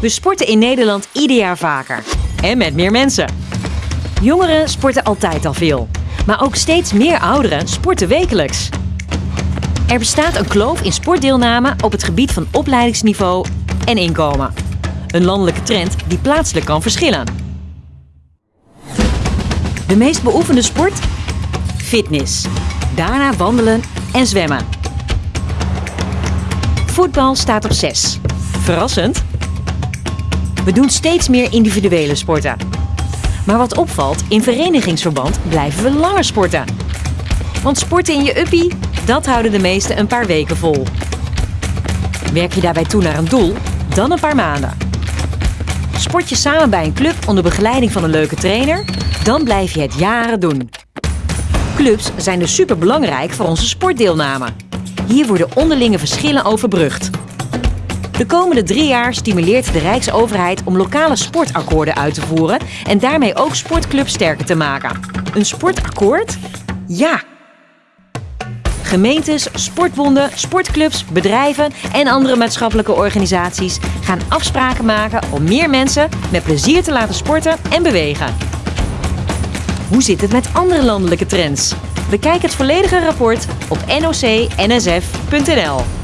We sporten in Nederland ieder jaar vaker. En met meer mensen. Jongeren sporten altijd al veel. Maar ook steeds meer ouderen sporten wekelijks. Er bestaat een kloof in sportdeelname op het gebied van opleidingsniveau en inkomen. Een landelijke trend die plaatselijk kan verschillen. De meest beoefende sport? Fitness. Daarna wandelen en zwemmen. Voetbal staat op 6. Verrassend? We doen steeds meer individuele sporten. Maar wat opvalt, in verenigingsverband blijven we langer sporten. Want sporten in je uppie, dat houden de meesten een paar weken vol. Werk je daarbij toe naar een doel, dan een paar maanden. Sport je samen bij een club onder begeleiding van een leuke trainer, dan blijf je het jaren doen. Clubs zijn dus superbelangrijk voor onze sportdeelname. Hier worden onderlinge verschillen overbrugd. De komende drie jaar stimuleert de Rijksoverheid om lokale sportakkoorden uit te voeren en daarmee ook sportclubs sterker te maken. Een sportakkoord? Ja! Gemeentes, sportbonden, sportclubs, bedrijven en andere maatschappelijke organisaties gaan afspraken maken om meer mensen met plezier te laten sporten en bewegen. Hoe zit het met andere landelijke trends? Bekijk het volledige rapport op noc-nsf.nl.